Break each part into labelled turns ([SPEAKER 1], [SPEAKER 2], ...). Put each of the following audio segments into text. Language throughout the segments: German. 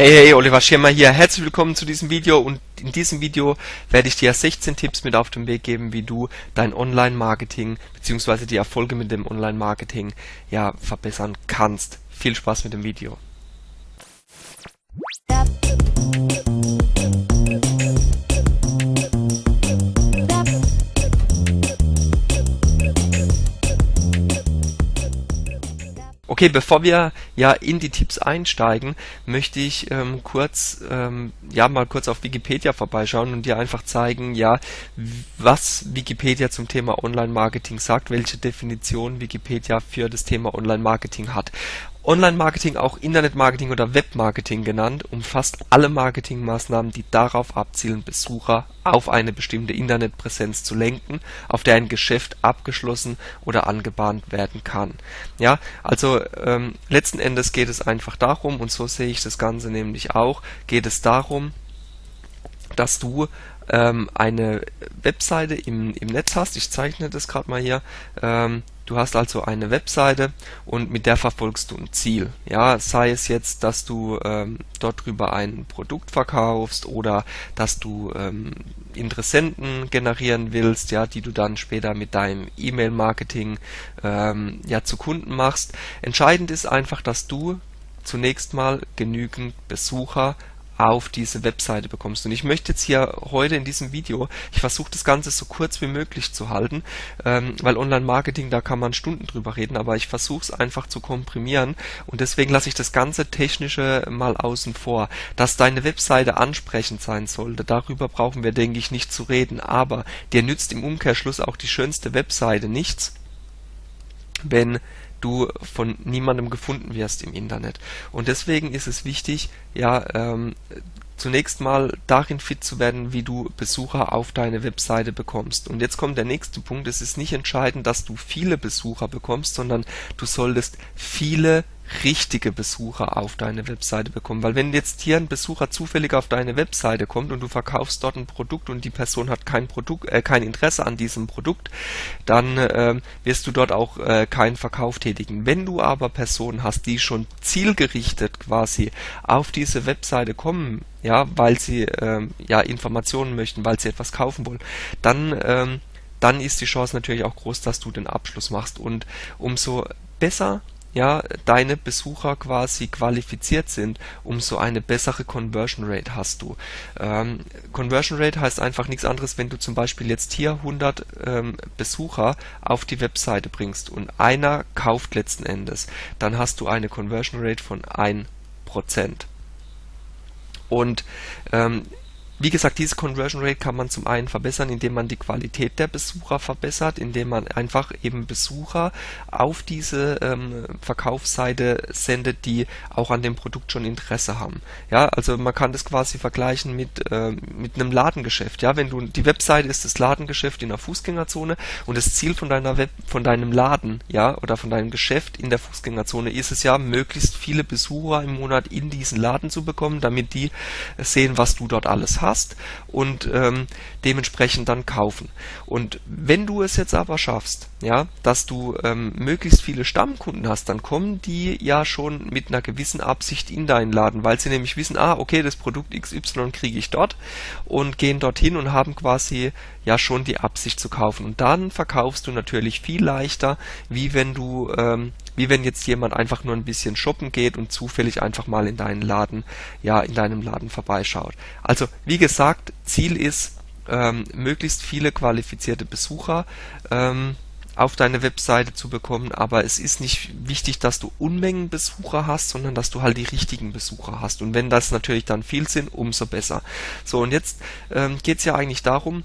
[SPEAKER 1] Hey, hey, Oliver Schirmer hier. Herzlich willkommen zu diesem Video und in diesem Video werde ich dir 16 Tipps mit auf den Weg geben, wie du dein Online-Marketing bzw. die Erfolge mit dem Online-Marketing ja verbessern kannst. Viel Spaß mit dem Video. Okay, bevor wir ja in die Tipps einsteigen, möchte ich ähm, kurz ähm, ja mal kurz auf Wikipedia vorbeischauen und dir einfach zeigen, ja, was Wikipedia zum Thema Online-Marketing sagt, welche Definition Wikipedia für das Thema Online-Marketing hat. Online-Marketing, auch Internet-Marketing oder Web-Marketing genannt, umfasst alle Marketingmaßnahmen, die darauf abzielen, Besucher auf eine bestimmte Internetpräsenz zu lenken, auf der ein Geschäft abgeschlossen oder angebahnt werden kann. Ja, also ähm, letzten Endes geht es einfach darum, und so sehe ich das Ganze nämlich auch, geht es darum, dass du ähm, eine Webseite im, im Netz hast. Ich zeichne das gerade mal hier. Ähm, Du hast also eine Webseite und mit der verfolgst du ein Ziel. Ja, sei es jetzt, dass du ähm, dort drüber ein Produkt verkaufst oder dass du ähm, Interessenten generieren willst, ja, die du dann später mit deinem E-Mail-Marketing ähm, ja zu Kunden machst. Entscheidend ist einfach, dass du zunächst mal genügend Besucher auf diese Webseite bekommst. Und ich möchte jetzt hier heute in diesem Video, ich versuche das Ganze so kurz wie möglich zu halten, ähm, weil Online-Marketing, da kann man Stunden drüber reden, aber ich versuche es einfach zu komprimieren und deswegen lasse ich das ganze Technische mal außen vor. Dass deine Webseite ansprechend sein sollte, darüber brauchen wir, denke ich, nicht zu reden, aber dir nützt im Umkehrschluss auch die schönste Webseite nichts, wenn du von niemandem gefunden wirst im Internet. Und deswegen ist es wichtig, ja, ähm, zunächst mal darin fit zu werden, wie du Besucher auf deine Webseite bekommst. Und jetzt kommt der nächste Punkt. Es ist nicht entscheidend, dass du viele Besucher bekommst, sondern du solltest viele richtige Besucher auf deine Webseite bekommen. Weil wenn jetzt hier ein Besucher zufällig auf deine Webseite kommt und du verkaufst dort ein Produkt und die Person hat kein Produkt, äh, kein Interesse an diesem Produkt, dann äh, wirst du dort auch äh, keinen Verkauf tätigen. Wenn du aber Personen hast, die schon zielgerichtet quasi auf diese Webseite kommen, ja, weil sie ähm, ja Informationen möchten, weil sie etwas kaufen wollen, dann ähm, dann ist die Chance natürlich auch groß, dass du den Abschluss machst. Und umso besser ja, deine Besucher quasi qualifiziert sind, umso eine bessere Conversion Rate hast du. Ähm, Conversion Rate heißt einfach nichts anderes, wenn du zum Beispiel jetzt hier 100 ähm, Besucher auf die Webseite bringst und einer kauft letzten Endes, dann hast du eine Conversion Rate von 1%. Und ähm, wie gesagt, diese Conversion Rate kann man zum einen verbessern, indem man die Qualität der Besucher verbessert, indem man einfach eben Besucher auf diese ähm, Verkaufsseite sendet, die auch an dem Produkt schon Interesse haben. Ja, also man kann das quasi vergleichen mit, äh, mit einem Ladengeschäft. Ja, wenn du die Webseite ist das Ladengeschäft in der Fußgängerzone und das Ziel von deiner Web, von deinem Laden, ja, oder von deinem Geschäft in der Fußgängerzone ist es ja, möglichst viele Besucher im Monat in diesen Laden zu bekommen, damit die sehen, was du dort alles hast hast und ähm, dementsprechend dann kaufen. Und wenn du es jetzt aber schaffst, ja, dass du ähm, möglichst viele Stammkunden hast, dann kommen die ja schon mit einer gewissen Absicht in deinen Laden, weil sie nämlich wissen, ah, okay, das Produkt XY kriege ich dort und gehen dorthin und haben quasi ja schon die Absicht zu kaufen. Und dann verkaufst du natürlich viel leichter, wie wenn du ähm, wie wenn jetzt jemand einfach nur ein bisschen shoppen geht und zufällig einfach mal in deinen Laden, ja, in deinem Laden vorbeischaut. Also, wie gesagt, Ziel ist, ähm, möglichst viele qualifizierte Besucher ähm, auf deine Webseite zu bekommen, aber es ist nicht wichtig, dass du Unmengen Besucher hast, sondern dass du halt die richtigen Besucher hast. Und wenn das natürlich dann viel sind, umso besser. So, und jetzt ähm, geht es ja eigentlich darum,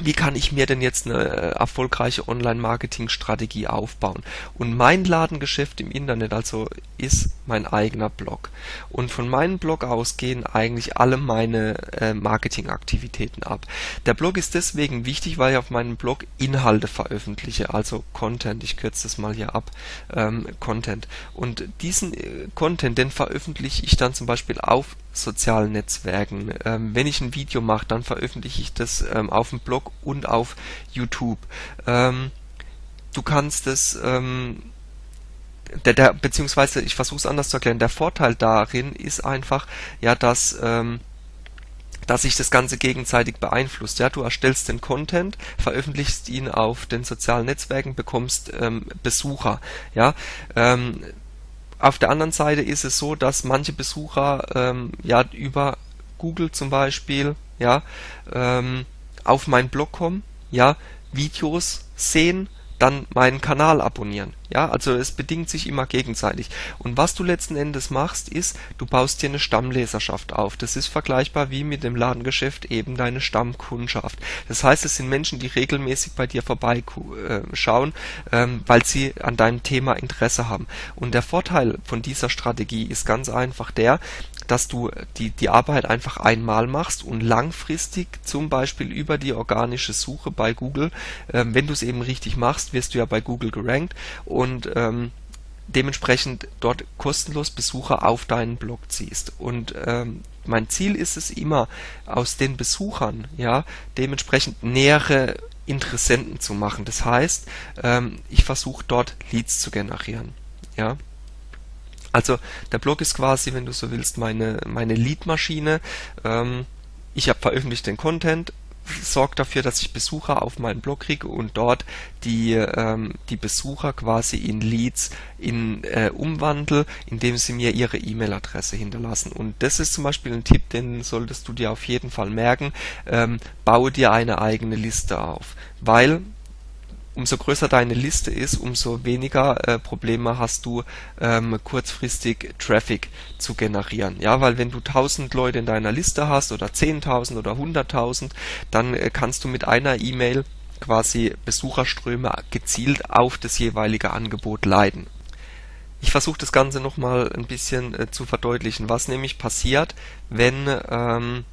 [SPEAKER 1] wie kann ich mir denn jetzt eine äh, erfolgreiche Online-Marketing-Strategie aufbauen? Und mein Ladengeschäft im Internet also ist mein eigener Blog. Und von meinem Blog aus gehen eigentlich alle meine äh, Marketingaktivitäten ab. Der Blog ist deswegen wichtig, weil ich auf meinem Blog Inhalte veröffentliche, also Content. Ich kürze das mal hier ab. Ähm, Content. Und diesen äh, Content, den veröffentliche ich dann zum Beispiel auf sozialen Netzwerken. Ähm, wenn ich ein Video mache, dann veröffentliche ich das ähm, auf dem Blog und auf YouTube. Ähm, du kannst es ähm, der, der beziehungsweise ich versuche es anders zu erklären. Der Vorteil darin ist einfach, ja, dass ähm, dass sich das Ganze gegenseitig beeinflusst. Ja, du erstellst den Content, veröffentlichst ihn auf den sozialen Netzwerken, bekommst ähm, Besucher. Ja, ähm, auf der anderen Seite ist es so, dass manche Besucher ähm, ja über Google zum Beispiel ja ähm, auf meinen Blog kommen, ja Videos sehen dann meinen Kanal abonnieren. Ja, also es bedingt sich immer gegenseitig. Und was du letzten Endes machst, ist, du baust dir eine Stammleserschaft auf. Das ist vergleichbar wie mit dem Ladengeschäft eben deine Stammkundschaft. Das heißt, es sind Menschen, die regelmäßig bei dir vorbeischauen, äh, ähm, weil sie an deinem Thema Interesse haben. Und der Vorteil von dieser Strategie ist ganz einfach der, dass du die, die Arbeit einfach einmal machst und langfristig zum Beispiel über die organische Suche bei Google, ähm, wenn du es eben richtig machst, wirst du ja bei Google gerankt und ähm, dementsprechend dort kostenlos Besucher auf deinen Blog ziehst. Und ähm, mein Ziel ist es immer, aus den Besuchern ja dementsprechend nähere Interessenten zu machen. Das heißt, ähm, ich versuche dort Leads zu generieren. Ja. Also der Blog ist quasi, wenn du so willst, meine, meine Lead-Maschine. Ähm, ich habe veröffentlicht den Content, sorge dafür, dass ich Besucher auf meinen Blog kriege und dort die, ähm, die Besucher quasi in Leads in, äh, umwandle, indem sie mir ihre E-Mail-Adresse hinterlassen. Und das ist zum Beispiel ein Tipp, den solltest du dir auf jeden Fall merken. Ähm, baue dir eine eigene Liste auf, weil umso größer deine Liste ist, umso weniger äh, Probleme hast du ähm, kurzfristig Traffic zu generieren. Ja, weil wenn du 1000 Leute in deiner Liste hast oder 10.000 oder 100.000, dann äh, kannst du mit einer E-Mail quasi Besucherströme gezielt auf das jeweilige Angebot leiten. Ich versuche das Ganze nochmal ein bisschen äh, zu verdeutlichen, was nämlich passiert, wenn ähm,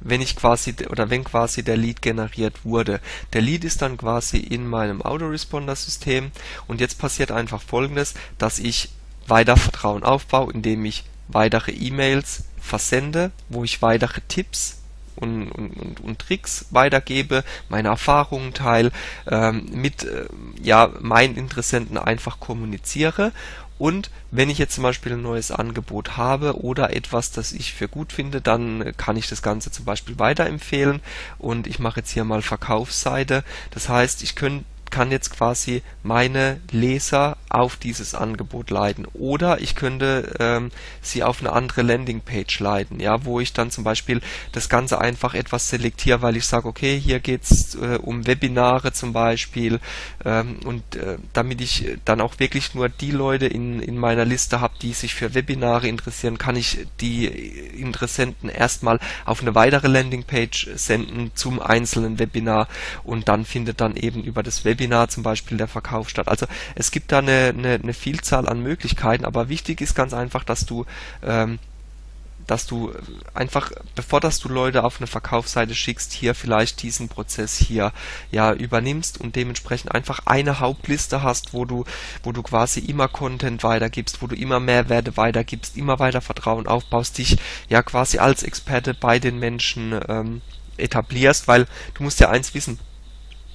[SPEAKER 1] wenn ich quasi oder wenn quasi der Lead generiert wurde. Der Lead ist dann quasi in meinem Autoresponder-System und jetzt passiert einfach folgendes, dass ich weiter Vertrauen aufbaue, indem ich weitere E-Mails versende, wo ich weitere Tipps und, und, und, Tricks weitergebe, meine Erfahrungen teile, ähm, mit äh, ja, meinen Interessenten einfach kommuniziere und wenn ich jetzt zum Beispiel ein neues Angebot habe oder etwas, das ich für gut finde, dann kann ich das Ganze zum Beispiel weiterempfehlen und ich mache jetzt hier mal Verkaufsseite. Das heißt, ich könnte kann jetzt quasi meine Leser auf dieses Angebot leiten. Oder ich könnte ähm, sie auf eine andere Landingpage leiten, ja, wo ich dann zum Beispiel das Ganze einfach etwas selektiere, weil ich sage, okay, hier geht's äh, um Webinare zum Beispiel ähm, und äh, damit ich dann auch wirklich nur die Leute in, in meiner Liste habe, die sich für Webinare interessieren, kann ich die Interessenten erstmal auf eine weitere Landingpage senden zum einzelnen Webinar und dann findet dann eben über das Webinar Webinar zum Beispiel der Verkauf statt. Also es gibt da eine, eine, eine Vielzahl an Möglichkeiten, aber wichtig ist ganz einfach, dass du ähm, dass du einfach, bevor dass du Leute auf eine Verkaufsseite schickst, hier vielleicht diesen Prozess hier ja übernimmst und dementsprechend einfach eine Hauptliste hast, wo du, wo du quasi immer Content weitergibst, wo du immer Mehrwerte weitergibst, immer weiter Vertrauen aufbaust, dich ja quasi als Experte bei den Menschen ähm, etablierst, weil du musst ja eins wissen,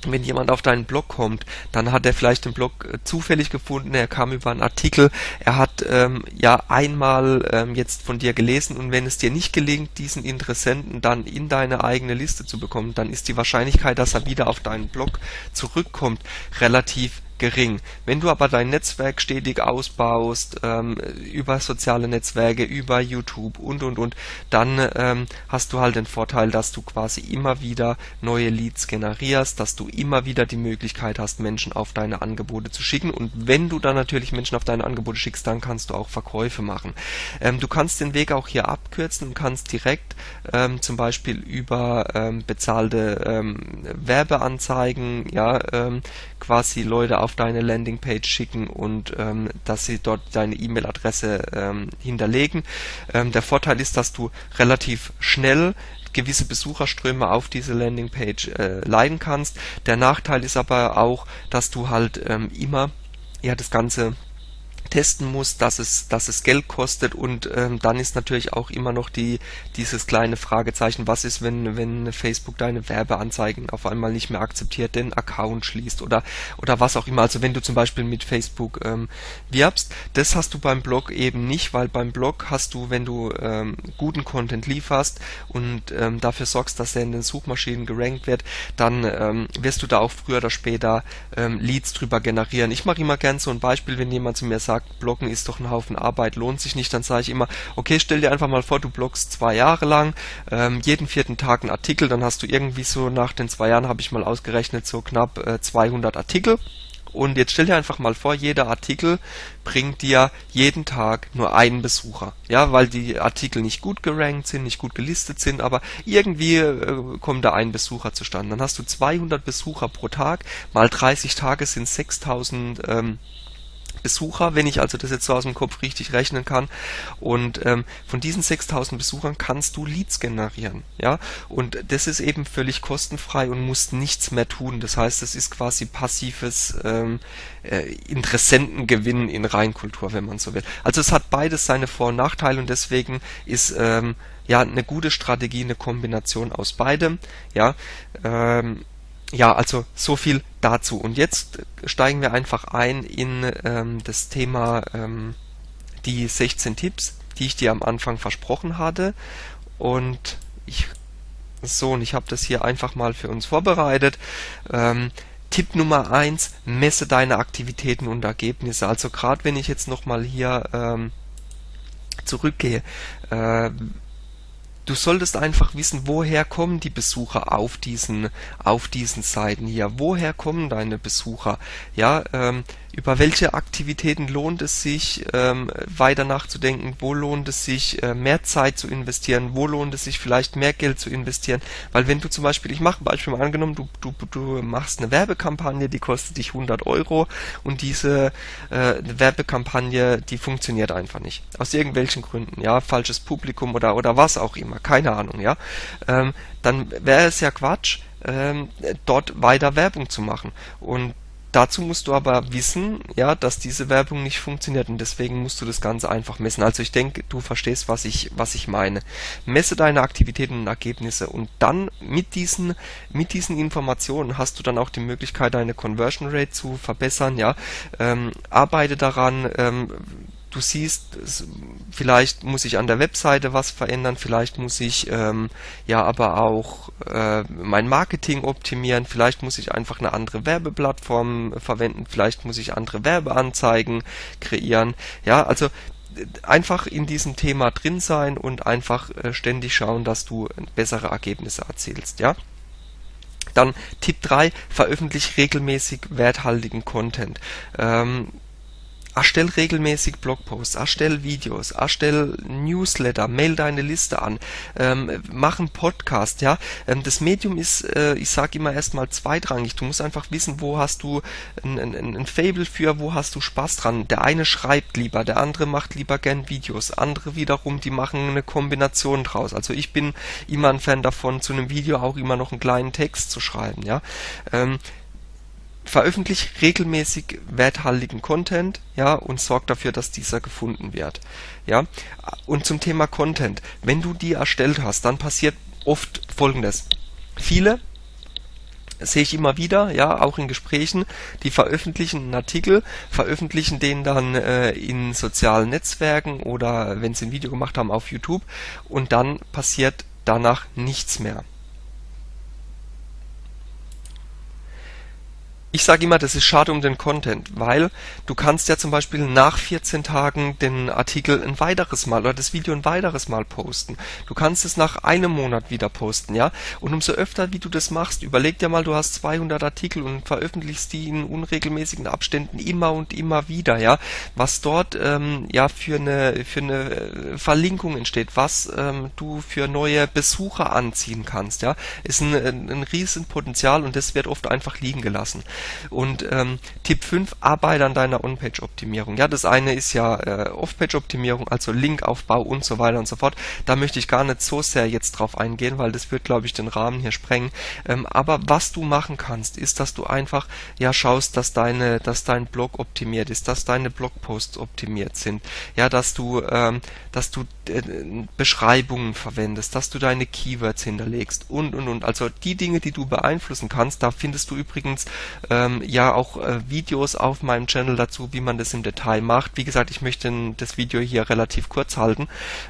[SPEAKER 1] wenn jemand auf deinen Blog kommt, dann hat er vielleicht den Blog äh, zufällig gefunden, er kam über einen Artikel, er hat ähm, ja einmal ähm, jetzt von dir gelesen. Und wenn es dir nicht gelingt, diesen Interessenten dann in deine eigene Liste zu bekommen, dann ist die Wahrscheinlichkeit, dass er wieder auf deinen Blog zurückkommt, relativ gering. Wenn du aber dein Netzwerk stetig ausbaust, ähm, über soziale Netzwerke, über YouTube und und und, dann ähm, hast du halt den Vorteil, dass du quasi immer wieder neue Leads generierst, dass du immer wieder die Möglichkeit hast, Menschen auf deine Angebote zu schicken. Und wenn du dann natürlich Menschen auf deine Angebote schickst, dann kannst du auch Verkäufe machen. Ähm, du kannst den Weg auch hier abkürzen und kannst direkt ähm, zum Beispiel über ähm, bezahlte ähm, Werbeanzeigen, ja, ähm, quasi Leute auf deine Landingpage schicken und ähm, dass sie dort deine E-Mail-Adresse ähm, hinterlegen. Ähm, der Vorteil ist, dass du relativ schnell gewisse Besucherströme auf diese Landingpage äh, leiten kannst. Der Nachteil ist aber auch, dass du halt ähm, immer ja das Ganze testen muss, dass es, dass es Geld kostet und ähm, dann ist natürlich auch immer noch die, dieses kleine Fragezeichen, was ist, wenn, wenn Facebook deine Werbeanzeigen auf einmal nicht mehr akzeptiert, den Account schließt oder, oder was auch immer. Also wenn du zum Beispiel mit Facebook ähm, wirbst, das hast du beim Blog eben nicht, weil beim Blog hast du, wenn du ähm, guten Content lieferst und ähm, dafür sorgst, dass er in den Suchmaschinen gerankt wird, dann ähm, wirst du da auch früher oder später ähm, Leads drüber generieren. Ich mache immer gern so ein Beispiel, wenn jemand zu mir sagt, sagt, Bloggen ist doch ein Haufen Arbeit, lohnt sich nicht, dann sage ich immer, okay, stell dir einfach mal vor, du bloggst zwei Jahre lang, ähm, jeden vierten Tag einen Artikel, dann hast du irgendwie so nach den zwei Jahren, habe ich mal ausgerechnet, so knapp äh, 200 Artikel. Und jetzt stell dir einfach mal vor, jeder Artikel bringt dir jeden Tag nur einen Besucher. Ja, weil die Artikel nicht gut gerankt sind, nicht gut gelistet sind, aber irgendwie äh, kommt da ein Besucher zustande. Dann hast du 200 Besucher pro Tag, mal 30 Tage sind 6000 ähm, Besucher, wenn ich also das jetzt so aus dem Kopf richtig rechnen kann. Und ähm, von diesen 6000 Besuchern kannst du Leads generieren. Ja, und das ist eben völlig kostenfrei und musst nichts mehr tun. Das heißt, es ist quasi passives ähm, äh, Interessentengewinn in Reinkultur, wenn man so will. Also es hat beides seine Vor- und Nachteile und deswegen ist ähm, ja eine gute Strategie eine Kombination aus beidem. Ja, ähm, ja, also so viel dazu. Und jetzt steigen wir einfach ein in ähm, das Thema ähm, die 16 Tipps, die ich dir am Anfang versprochen hatte. Und ich so, und ich habe das hier einfach mal für uns vorbereitet. Ähm, Tipp Nummer eins: messe deine Aktivitäten und Ergebnisse. Also gerade wenn ich jetzt nochmal hier ähm, zurückgehe, äh, du solltest einfach wissen, woher kommen die Besucher auf diesen, auf diesen Seiten hier? Woher kommen deine Besucher? Ja, ähm, über welche Aktivitäten lohnt es sich, ähm, weiter nachzudenken, wo lohnt es sich, äh, mehr Zeit zu investieren, wo lohnt es sich vielleicht mehr Geld zu investieren, weil wenn du zum Beispiel, ich mache ein Beispiel mal angenommen, du, du, du machst eine Werbekampagne, die kostet dich 100 Euro und diese äh, Werbekampagne, die funktioniert einfach nicht, aus irgendwelchen Gründen, ja, falsches Publikum oder, oder was auch immer, keine Ahnung, ja, ähm, dann wäre es ja Quatsch, ähm, dort weiter Werbung zu machen. Und Dazu musst du aber wissen, ja, dass diese Werbung nicht funktioniert und deswegen musst du das Ganze einfach messen. Also ich denke, du verstehst, was ich, was ich meine. Messe deine Aktivitäten und Ergebnisse und dann mit diesen, mit diesen Informationen hast du dann auch die Möglichkeit, deine Conversion Rate zu verbessern, ja. Ähm, arbeite daran, ähm, du siehst, vielleicht muss ich an der Webseite was verändern, vielleicht muss ich ähm, ja aber auch äh, mein Marketing optimieren, vielleicht muss ich einfach eine andere Werbeplattform verwenden, vielleicht muss ich andere Werbeanzeigen kreieren. Ja, also einfach in diesem Thema drin sein und einfach äh, ständig schauen, dass du bessere Ergebnisse erzielst, ja. Dann Tipp 3, veröffentlich regelmäßig werthaltigen Content. Ähm, Erstell regelmäßig Blogposts, erstell Videos, erstell Newsletter, mail deine Liste an, ähm, mach einen Podcast, ja. Ähm, das Medium ist, äh, ich sage immer erstmal zweitrangig. Du musst einfach wissen, wo hast du ein, ein, ein Fable für, wo hast du Spaß dran. Der eine schreibt lieber, der andere macht lieber gern Videos, andere wiederum, die machen eine Kombination draus. Also ich bin immer ein Fan davon, zu einem Video auch immer noch einen kleinen Text zu schreiben, ja. Ähm, veröffentlich regelmäßig werthaltigen Content, ja, und sorg dafür, dass dieser gefunden wird, ja. Und zum Thema Content, wenn du die erstellt hast, dann passiert oft Folgendes: Viele sehe ich immer wieder, ja, auch in Gesprächen, die veröffentlichen einen Artikel, veröffentlichen den dann äh, in sozialen Netzwerken oder wenn sie ein Video gemacht haben auf YouTube und dann passiert danach nichts mehr. Ich sage immer, das ist schade um den Content, weil du kannst ja zum Beispiel nach 14 Tagen den Artikel ein weiteres Mal oder das Video ein weiteres Mal posten. Du kannst es nach einem Monat wieder posten, ja. Und umso öfter, wie du das machst, überleg dir mal, du hast 200 Artikel und veröffentlichst die in unregelmäßigen Abständen immer und immer wieder, ja. Was dort ähm, ja für eine für eine äh, Verlinkung entsteht, was ähm, du für neue Besucher anziehen kannst, ja, ist ein, ein, ein Riesenpotenzial und das wird oft einfach liegen gelassen. Und ähm, Tipp 5, arbeite an deiner On-Page-Optimierung. Ja, das eine ist ja äh, Off-Page-Optimierung, also Linkaufbau und so weiter und so fort. Da möchte ich gar nicht so sehr jetzt drauf eingehen, weil das wird, glaube ich, den Rahmen hier sprengen. Ähm, aber was du machen kannst, ist, dass du einfach ja schaust, dass deine, dass dein Blog optimiert ist, dass deine Blogposts optimiert sind, ja, dass du, ähm, dass du äh, Beschreibungen verwendest, dass du deine Keywords hinterlegst und und und. Also die Dinge, die du beeinflussen kannst, da findest du übrigens ähm, ja auch äh, Videos auf meinem Channel dazu, wie man das im Detail macht. Wie gesagt, ich möchte das Video hier relativ kurz halten.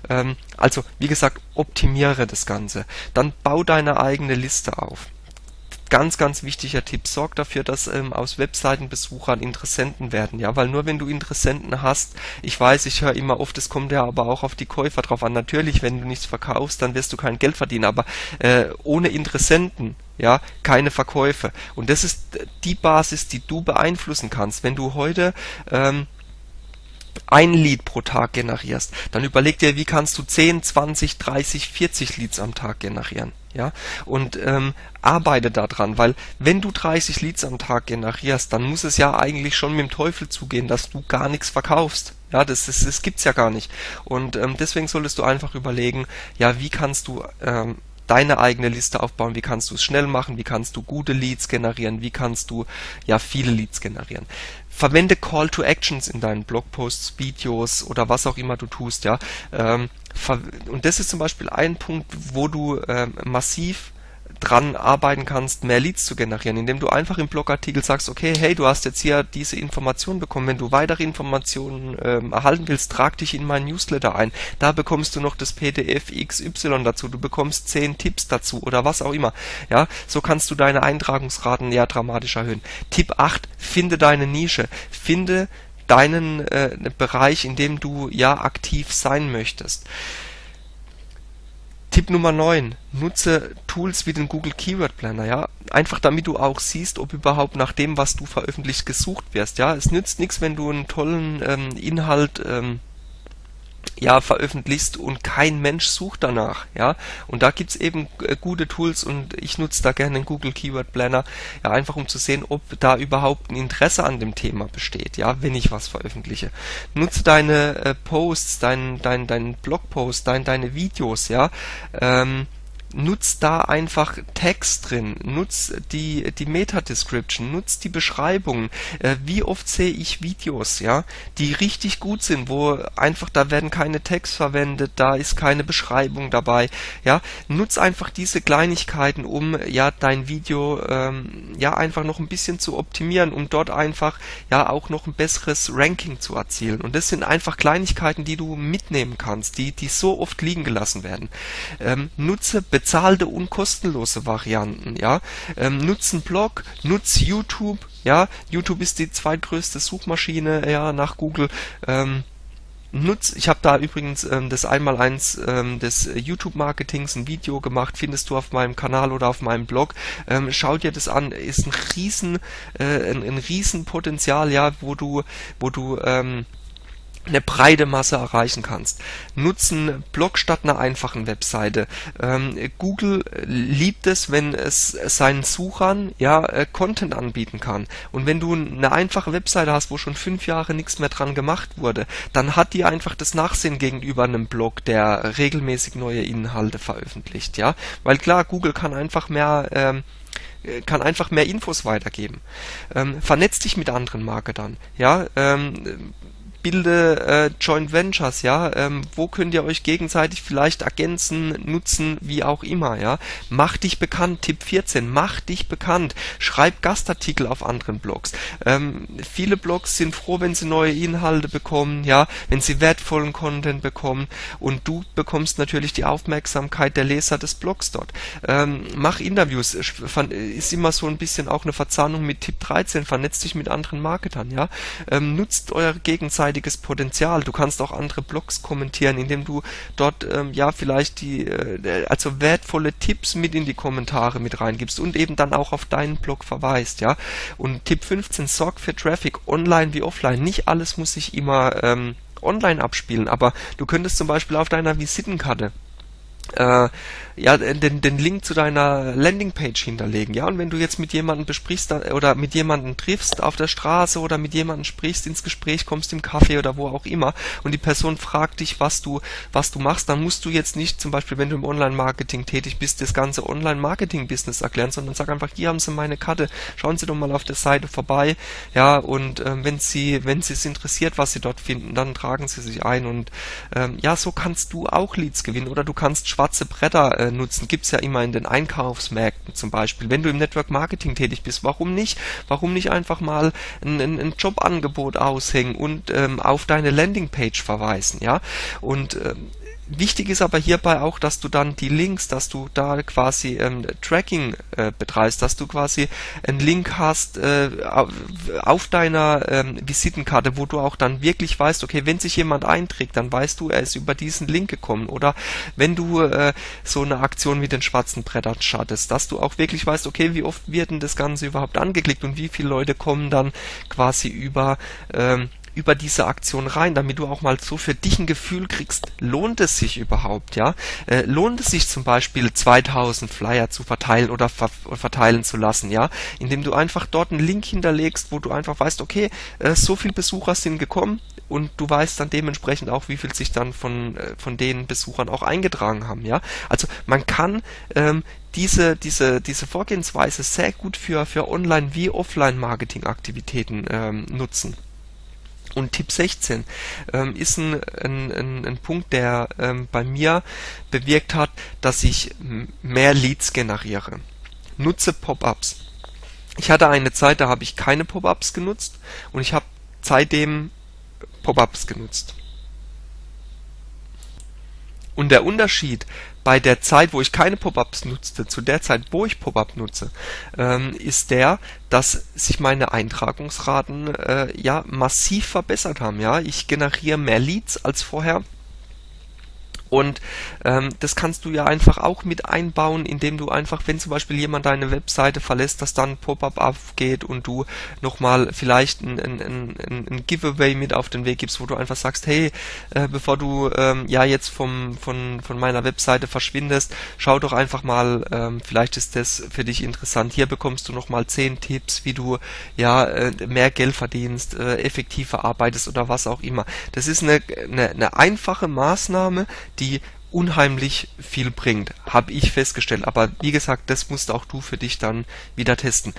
[SPEAKER 1] Ähm, also wie gesagt, optimiere das Ganze. Dann bau deine eigene Liste auf ganz, ganz wichtiger Tipp. Sorg dafür, dass ähm, aus Webseitenbesuchern Interessenten werden, ja, weil nur wenn du Interessenten hast, ich weiß, ich höre immer oft, es kommt ja aber auch auf die Käufer drauf an. Natürlich, wenn du nichts verkaufst, dann wirst du kein Geld verdienen, aber äh, ohne Interessenten ja, keine Verkäufe. Und das ist die Basis, die du beeinflussen kannst. Wenn du heute ähm, ein Lead pro Tag generierst, dann überleg dir, wie kannst du 10, 20, 30, 40 Leads am Tag generieren. Ja, und ähm, arbeite daran, weil wenn du 30 Leads am Tag generierst, dann muss es ja eigentlich schon mit dem Teufel zugehen, dass du gar nichts verkaufst. Ja, das, das, das gibt's ja gar nicht. Und ähm, deswegen solltest du einfach überlegen, ja, wie kannst du ähm, deine eigene Liste aufbauen, wie kannst du es schnell machen, wie kannst du gute Leads generieren, wie kannst du ja viele Leads generieren. Verwende Call to Actions in deinen Blogposts, Videos oder was auch immer du tust, ja. Ähm, und das ist zum Beispiel ein Punkt, wo du ähm, massiv dran arbeiten kannst, mehr Leads zu generieren, indem du einfach im Blogartikel sagst, okay, hey, du hast jetzt hier diese Information bekommen, wenn du weitere Informationen ähm, erhalten willst, trag dich in meinen Newsletter ein. Da bekommst du noch das PDF XY dazu, du bekommst 10 Tipps dazu oder was auch immer. Ja, so kannst du deine Eintragungsraten ja dramatisch erhöhen. Tipp 8, finde deine Nische. Finde deinen äh, Bereich, in dem du ja aktiv sein möchtest. Tipp Nummer 9. Nutze Tools wie den Google Keyword Planner, ja. Einfach damit du auch siehst, ob überhaupt nach dem, was du veröffentlicht, gesucht wirst, ja. Es nützt nichts, wenn du einen tollen ähm, Inhalt ähm, ja veröffentlichst und kein Mensch sucht danach, ja. Und da gibt's eben äh, gute Tools und ich nutze da gerne den Google Keyword Planner, ja, einfach um zu sehen, ob da überhaupt ein Interesse an dem Thema besteht, ja, wenn ich was veröffentliche. Nutze deine äh, Posts, dein, dein, dein Blogpost, dein, deine Videos, ja, ähm, nutz da einfach Text drin, nutz die, die Meta-Description, nutz die Beschreibungen. Äh, wie oft sehe ich Videos, ja, die richtig gut sind, wo einfach, da werden keine Text verwendet, da ist keine Beschreibung dabei, ja. Nutz einfach diese Kleinigkeiten, um ja dein Video ähm, ja einfach noch ein bisschen zu optimieren, um dort einfach ja auch noch ein besseres Ranking zu erzielen. Und das sind einfach Kleinigkeiten, die du mitnehmen kannst, die, die so oft liegen gelassen werden. Ähm, nutze bezahlte und kostenlose Varianten, ja. Ähm, nutz Blog, nutz YouTube, ja. YouTube ist die zweitgrößte Suchmaschine, ja, nach Google. Ähm, nutz, ich habe da übrigens ähm, das Einmaleins ähm, des YouTube-Marketings ein Video gemacht, findest du auf meinem Kanal oder auf meinem Blog. Ähm, schau dir das an, ist ein riesen, äh, ein, ein riesen Potenzial, ja, wo du, wo du ähm, eine breite Masse erreichen kannst. Nutzen Blog statt einer einfachen Webseite. Ähm, Google liebt es, wenn es seinen Suchern ja äh, Content anbieten kann. Und wenn du eine einfache Webseite hast, wo schon fünf Jahre nichts mehr dran gemacht wurde, dann hat die einfach das Nachsehen gegenüber einem Blog, der regelmäßig neue Inhalte veröffentlicht. Ja, weil klar, Google kann einfach mehr ähm, kann einfach mehr Infos weitergeben. Ähm, vernetz dich mit anderen Marketern. Ja, ähm, bilde äh, Joint Ventures, ja, ähm, wo könnt ihr euch gegenseitig vielleicht ergänzen, nutzen, wie auch immer, ja. Mach dich bekannt, Tipp 14, mach dich bekannt, schreib Gastartikel auf anderen Blogs. Ähm, viele Blogs sind froh, wenn sie neue Inhalte bekommen, ja, wenn sie wertvollen Content bekommen und du bekommst natürlich die Aufmerksamkeit der Leser des Blogs dort. Ähm, mach Interviews, ist immer so ein bisschen auch eine Verzahnung mit Tipp 13, vernetzt dich mit anderen Marketern, ja. Ähm, nutzt eure gegenseitige gegenseitiges Potenzial. Du kannst auch andere Blogs kommentieren, indem du dort ähm, ja vielleicht die äh, also wertvolle Tipps mit in die Kommentare mit reingibst und eben dann auch auf deinen Blog verweist, ja. Und Tipp 15, sorg für Traffic, online wie offline. Nicht alles muss sich immer ähm, online abspielen, aber du könntest zum Beispiel auf deiner Visitenkarte äh, ja, den, den Link zu deiner Landingpage hinterlegen. Ja, und wenn du jetzt mit jemandem besprichst oder mit jemandem triffst auf der Straße oder mit jemandem sprichst, ins Gespräch kommst im Café oder wo auch immer und die Person fragt dich, was du, was du machst, dann musst du jetzt nicht zum Beispiel, wenn du im Online-Marketing tätig bist, das ganze Online-Marketing-Business erklären, sondern sag einfach, hier haben Sie meine Karte, schauen Sie doch mal auf der Seite vorbei, ja, und ähm, wenn Sie, wenn Sie es interessiert, was Sie dort finden, dann tragen Sie sich ein und ähm, ja, so kannst du auch Leads gewinnen oder du kannst schwarze Bretter äh, nutzen. Gibt's ja immer in den Einkaufsmärkten zum Beispiel. Wenn du im Network Marketing tätig bist, warum nicht? Warum nicht einfach mal ein, ein, ein Jobangebot aushängen und ähm, auf deine Landingpage verweisen, ja? Und ähm, Wichtig ist aber hierbei auch, dass du dann die Links, dass du da quasi ähm, Tracking äh, betreibst, dass du quasi einen Link hast äh, auf deiner ähm, Visitenkarte, wo du auch dann wirklich weißt, okay, wenn sich jemand einträgt, dann weißt du, er ist über diesen Link gekommen. Oder wenn du äh, so eine Aktion wie den schwarzen Brettern schattest, dass du auch wirklich weißt, okay, wie oft wird denn das Ganze überhaupt angeklickt und wie viele Leute kommen dann quasi über ähm, über diese Aktion rein, damit du auch mal so für dich ein Gefühl kriegst, lohnt es sich überhaupt, ja? Äh, lohnt es sich zum Beispiel 2000 Flyer zu verteilen oder ver verteilen zu lassen, ja? Indem du einfach dort einen Link hinterlegst, wo du einfach weißt, okay, äh, so viele Besucher sind gekommen und du weißt dann dementsprechend auch, wie viel sich dann von, äh, von den Besuchern auch eingetragen haben, ja? Also man kann ähm, diese, diese, diese Vorgehensweise sehr gut für, für Online- wie Offline-Marketing-Aktivitäten ähm, nutzen. Und Tipp 16 ähm, ist ein, ein, ein, Punkt, der ähm, bei mir bewirkt hat, dass ich mehr Leads generiere. Nutze Pop-ups. Ich hatte eine Zeit, da habe ich keine Pop-ups genutzt und ich habe seitdem Pop-ups genutzt. Und der Unterschied bei der Zeit, wo ich keine Pop-ups nutzte, zu der Zeit, wo ich Pop-up nutze, ähm, ist der, dass sich meine Eintragungsraten äh, ja massiv verbessert haben. Ja, ich generiere mehr Leads als vorher und ähm, das kannst du ja einfach auch mit einbauen, indem du einfach, wenn zum Beispiel jemand deine Webseite verlässt, dass dann ein Pop-up aufgeht und du nochmal vielleicht ein, ein, ein, ein Giveaway mit auf den Weg gibst, wo du einfach sagst, hey, äh, bevor du ähm, ja jetzt vom, von, von meiner Webseite verschwindest, schau doch einfach mal, ähm, vielleicht ist das für dich interessant. Hier bekommst du nochmal zehn Tipps, wie du ja äh, mehr Geld verdienst, äh, effektiver arbeitest oder was auch immer. Das ist eine, eine, eine einfache Maßnahme, die unheimlich viel bringt, habe ich festgestellt. Aber wie gesagt, das musst auch du für dich dann wieder testen.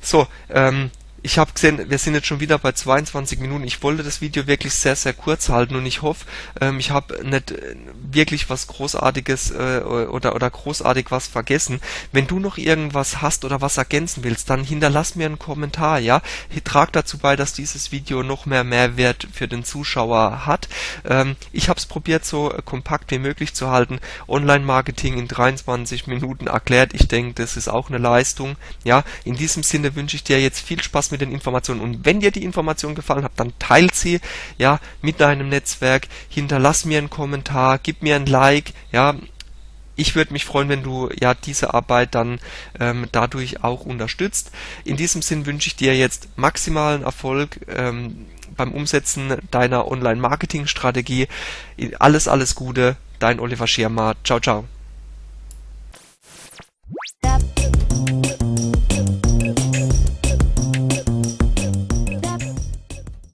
[SPEAKER 1] So, ähm, ich habe gesehen, wir sind jetzt schon wieder bei 22 Minuten. Ich wollte das Video wirklich sehr, sehr kurz halten und ich hoffe, ähm, ich habe nicht äh, wirklich was Großartiges äh, oder, oder großartig was vergessen. Wenn du noch irgendwas hast oder was ergänzen willst, dann hinterlass mir einen Kommentar, ja. Trag dazu bei, dass dieses Video noch mehr Mehrwert für den Zuschauer hat. Ähm, ich habe es probiert, so kompakt wie möglich zu halten. Online-Marketing in 23 Minuten erklärt. Ich denke, das ist auch eine Leistung. Ja, in diesem Sinne wünsche ich dir jetzt viel Spaß mit den Informationen. Und wenn dir die Information gefallen hat, dann teilt sie ja mit deinem Netzwerk, hinterlass mir einen Kommentar, gib mir ein Like, ja. Ich würde mich freuen, wenn du ja diese Arbeit dann ähm, dadurch auch unterstützt. In diesem Sinn wünsche ich dir jetzt maximalen Erfolg. Ähm, beim Umsetzen deiner Online-Marketing-Strategie. Alles, alles Gute, dein Oliver Schirmer. Ciao, ciao.